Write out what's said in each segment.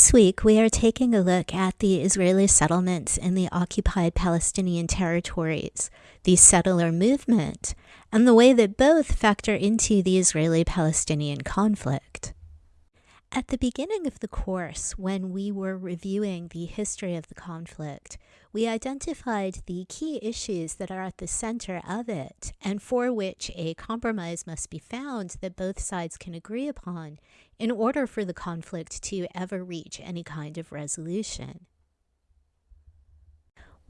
This week, we are taking a look at the Israeli settlements in the occupied Palestinian territories, the settler movement, and the way that both factor into the Israeli Palestinian conflict. At the beginning of the course, when we were reviewing the history of the conflict, we identified the key issues that are at the center of it and for which a compromise must be found that both sides can agree upon in order for the conflict to ever reach any kind of resolution.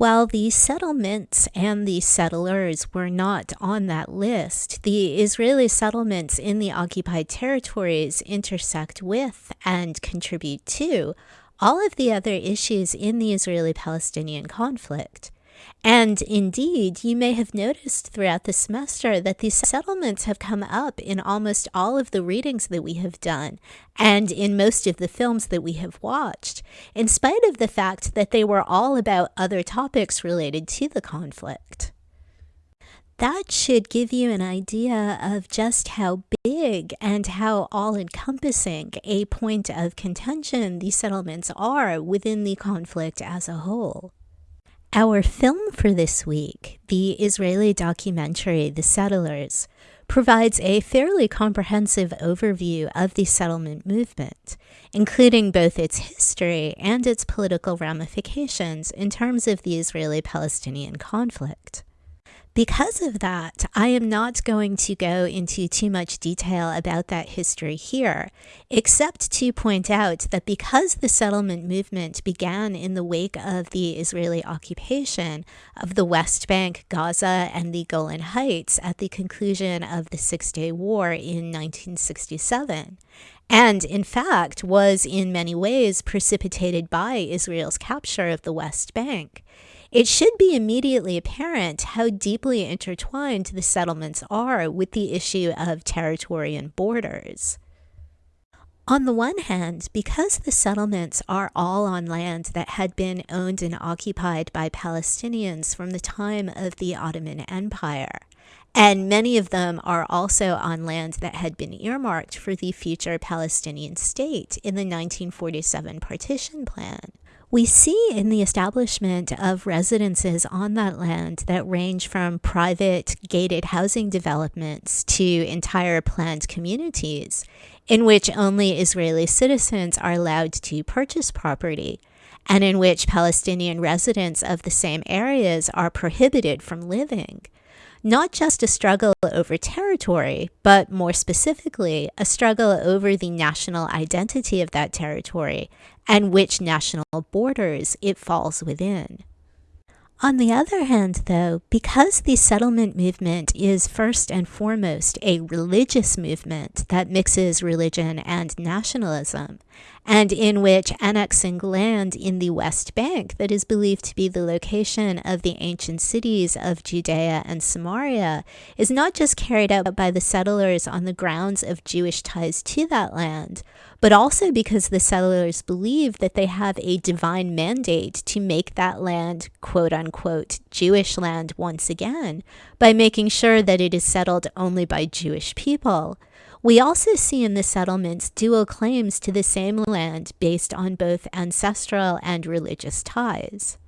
While the settlements and the settlers were not on that list, the Israeli settlements in the occupied territories intersect with and contribute to all of the other issues in the Israeli Palestinian conflict. And indeed, you may have noticed throughout the semester that these settlements have come up in almost all of the readings that we have done and in most of the films that we have watched, in spite of the fact that they were all about other topics related to the conflict. That should give you an idea of just how big and how all encompassing a point of contention these settlements are within the conflict as a whole. Our film for this week, the Israeli documentary The Settlers, provides a fairly comprehensive overview of the settlement movement, including both its history and its political ramifications in terms of the Israeli Palestinian conflict. Because of that, I am not going to go into too much detail about that history here, except to point out that because the settlement movement began in the wake of the Israeli occupation of the West Bank, Gaza, and the Golan Heights at the conclusion of the Six Day War in 1967, and in fact was in many ways precipitated by Israel's capture of the West Bank, it should be immediately apparent how deeply intertwined the settlements are with the issue of territory and borders. On the one hand, because the settlements are all on land that had been owned and occupied by Palestinians from the time of the Ottoman Empire, and many of them are also on land that had been earmarked for the future Palestinian state in the 1947 partition plan. We see in the establishment of residences on that land that range from private gated housing developments to entire planned communities in which only Israeli citizens are allowed to purchase property and in which Palestinian residents of the same areas are prohibited from living not just a struggle over territory, but more specifically, a struggle over the national identity of that territory and which national borders it falls within. On the other hand, though, because the settlement movement is first and foremost a religious movement that mixes religion and nationalism, and in which annexing land in the West Bank that is believed to be the location of the ancient cities of Judea and Samaria is not just carried out by the settlers on the grounds of Jewish ties to that land, but also because the settlers believe that they have a divine mandate to make that land quote unquote Jewish land once again by making sure that it is settled only by Jewish people. We also see in the settlements dual claims to the same land based on both ancestral and religious ties.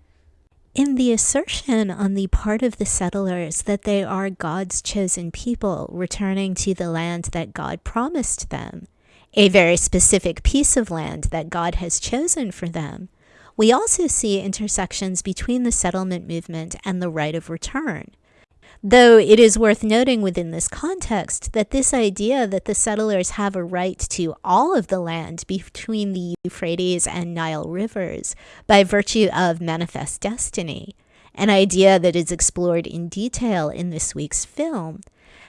In the assertion on the part of the settlers that they are God's chosen people returning to the land that God promised them, a very specific piece of land that God has chosen for them, we also see intersections between the settlement movement and the right of return. Though it is worth noting within this context that this idea that the settlers have a right to all of the land between the Euphrates and Nile rivers by virtue of manifest destiny, an idea that is explored in detail in this week's film,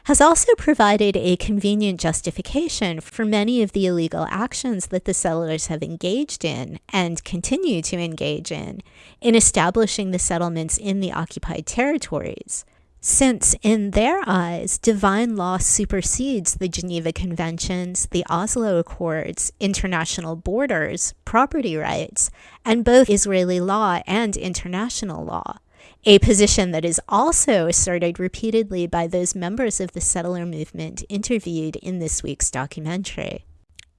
has also provided a convenient justification for many of the illegal actions that the settlers have engaged in and continue to engage in in establishing the settlements in the occupied territories. Since in their eyes, divine law supersedes the Geneva Conventions, the Oslo Accords, international borders, property rights, and both Israeli law and international law, a position that is also asserted repeatedly by those members of the settler movement interviewed in this week's documentary.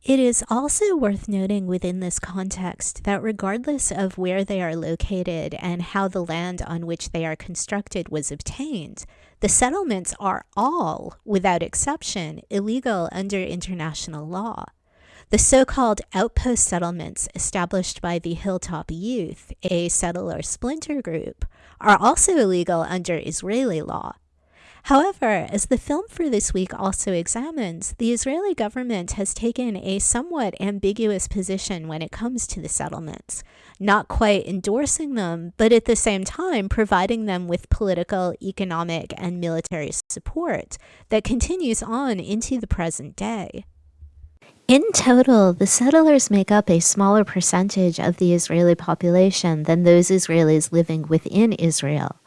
It is also worth noting within this context that regardless of where they are located and how the land on which they are constructed was obtained, the settlements are all, without exception, illegal under international law. The so called outpost settlements established by the Hilltop Youth, a settler splinter group, are also illegal under Israeli law. However, as the film for this week also examines, the Israeli government has taken a somewhat ambiguous position when it comes to the settlements, not quite endorsing them, but at the same time providing them with political, economic, and military support that continues on into the present day. In total, the settlers make up a smaller percentage of the Israeli population than those Israelis living within Israel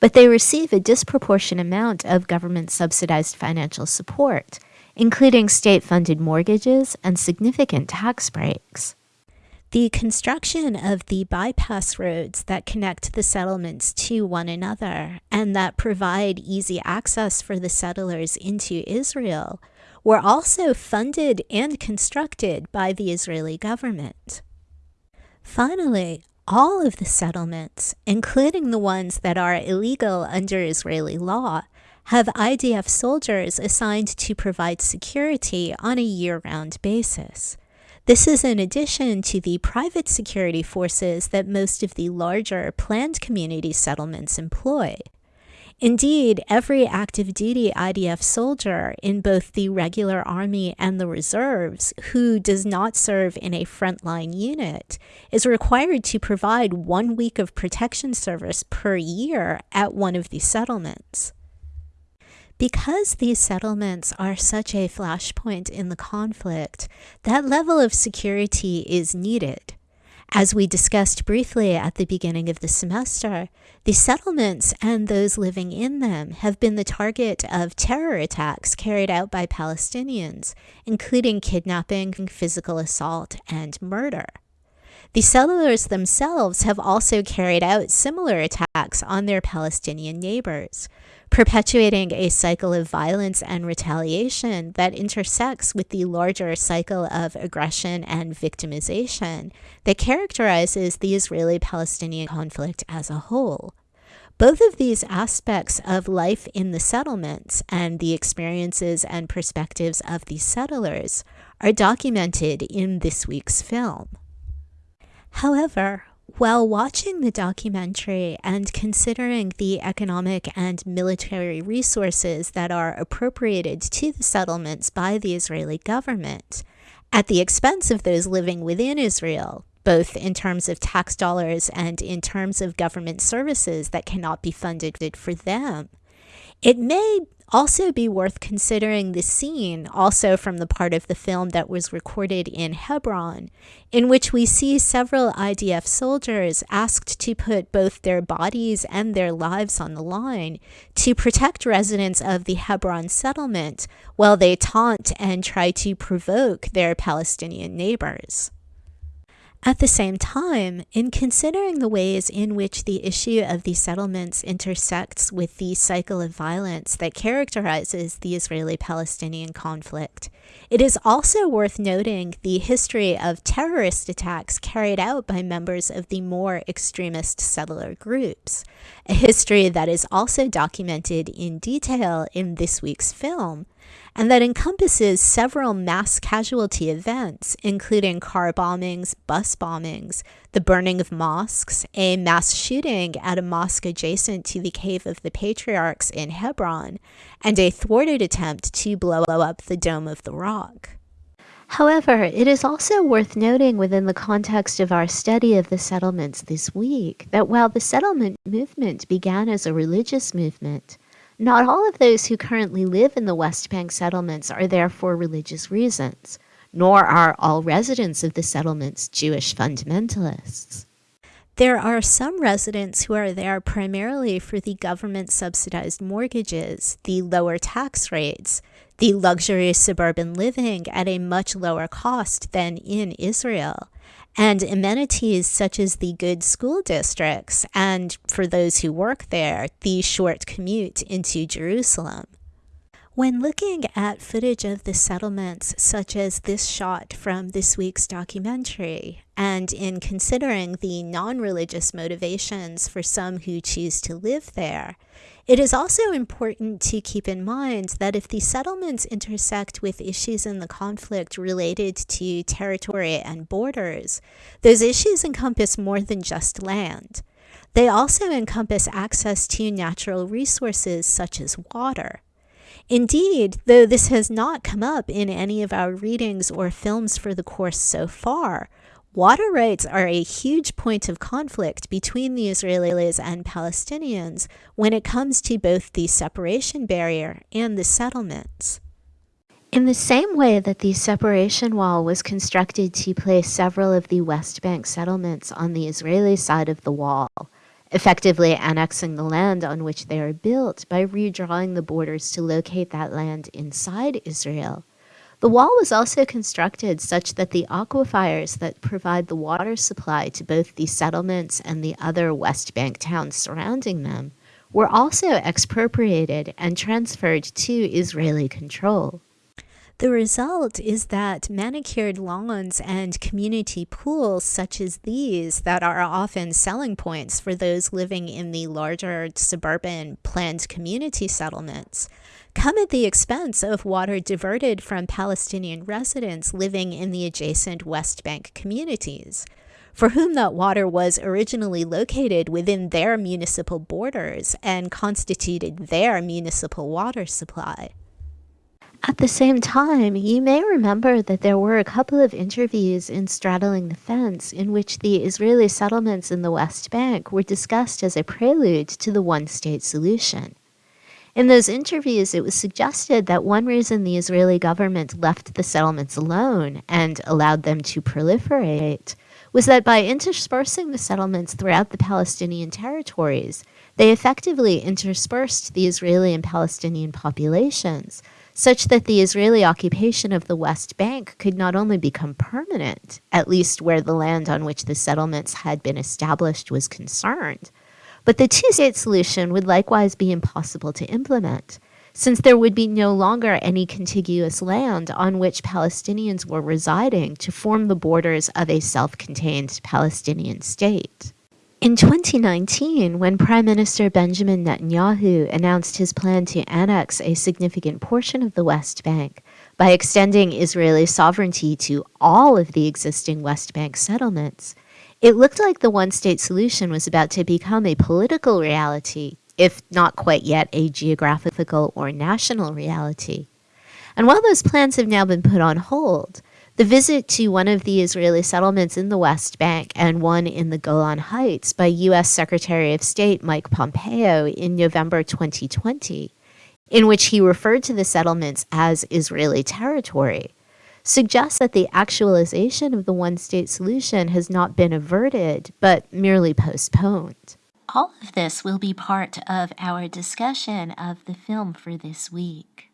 but they receive a disproportionate amount of government subsidized financial support, including state funded mortgages and significant tax breaks. The construction of the bypass roads that connect the settlements to one another and that provide easy access for the settlers into Israel were also funded and constructed by the Israeli government. Finally, all of the settlements, including the ones that are illegal under Israeli law, have IDF soldiers assigned to provide security on a year round basis. This is in addition to the private security forces that most of the larger planned community settlements employ. Indeed, every active duty IDF soldier in both the regular army and the reserves who does not serve in a frontline unit is required to provide one week of protection service per year at one of these settlements. Because these settlements are such a flashpoint in the conflict, that level of security is needed. As we discussed briefly at the beginning of the semester, the settlements and those living in them have been the target of terror attacks carried out by Palestinians, including kidnapping, physical assault, and murder. The settlers themselves have also carried out similar attacks on their Palestinian neighbors, perpetuating a cycle of violence and retaliation that intersects with the larger cycle of aggression and victimization that characterizes the Israeli Palestinian conflict as a whole. Both of these aspects of life in the settlements and the experiences and perspectives of the settlers are documented in this week's film. However, while watching the documentary and considering the economic and military resources that are appropriated to the settlements by the Israeli government, at the expense of those living within Israel, both in terms of tax dollars and in terms of government services that cannot be funded for them, it may also be worth considering the scene, also from the part of the film that was recorded in Hebron, in which we see several IDF soldiers asked to put both their bodies and their lives on the line to protect residents of the Hebron settlement while they taunt and try to provoke their Palestinian neighbors. At the same time, in considering the ways in which the issue of these settlements intersects with the cycle of violence that characterizes the Israeli Palestinian conflict, it is also worth noting the history of terrorist attacks carried out by members of the more extremist settler groups, a history that is also documented in detail in this week's film and that encompasses several mass casualty events, including car bombings, bus bombings, the burning of mosques, a mass shooting at a mosque adjacent to the Cave of the Patriarchs in Hebron, and a thwarted attempt to blow up the Dome of the Rock. However, it is also worth noting within the context of our study of the settlements this week that while the settlement movement began as a religious movement, not all of those who currently live in the West Bank settlements are there for religious reasons, nor are all residents of the settlements Jewish fundamentalists. There are some residents who are there primarily for the government subsidized mortgages, the lower tax rates, the luxurious suburban living at a much lower cost than in Israel, and amenities such as the good school districts, and for those who work there, the short commute into Jerusalem. When looking at footage of the settlements, such as this shot from this week's documentary, and in considering the non religious motivations for some who choose to live there, it is also important to keep in mind that if the settlements intersect with issues in the conflict related to territory and borders, those issues encompass more than just land. They also encompass access to natural resources such as water. Indeed, though this has not come up in any of our readings or films for the course so far, water rights are a huge point of conflict between the Israelis and Palestinians when it comes to both the separation barrier and the settlements. In the same way that the separation wall was constructed to place several of the West Bank settlements on the Israeli side of the wall, effectively annexing the land on which they are built by redrawing the borders to locate that land inside Israel. The wall was also constructed such that the aquifers that provide the water supply to both the settlements and the other West Bank towns surrounding them were also expropriated and transferred to Israeli control. The result is that manicured lawns and community pools such as these that are often selling points for those living in the larger suburban planned community settlements come at the expense of water diverted from Palestinian residents living in the adjacent West Bank communities, for whom that water was originally located within their municipal borders and constituted their municipal water supply. At the same time, you may remember that there were a couple of interviews in Straddling the Fence in which the Israeli settlements in the West Bank were discussed as a prelude to the one state solution. In those interviews, it was suggested that one reason the Israeli government left the settlements alone and allowed them to proliferate was that by interspersing the settlements throughout the Palestinian territories, they effectively interspersed the Israeli and Palestinian populations such that the Israeli occupation of the West Bank could not only become permanent, at least where the land on which the settlements had been established was concerned, but the two state solution would likewise be impossible to implement, since there would be no longer any contiguous land on which Palestinians were residing to form the borders of a self contained Palestinian state. In 2019, when Prime Minister Benjamin Netanyahu announced his plan to annex a significant portion of the West Bank by extending Israeli sovereignty to all of the existing West Bank settlements, it looked like the one state solution was about to become a political reality, if not quite yet a geographical or national reality. And while those plans have now been put on hold, the visit to one of the Israeli settlements in the West Bank and one in the Golan Heights by U.S. Secretary of State Mike Pompeo in November 2020, in which he referred to the settlements as Israeli territory, suggests that the actualization of the one state solution has not been averted, but merely postponed. All of this will be part of our discussion of the film for this week.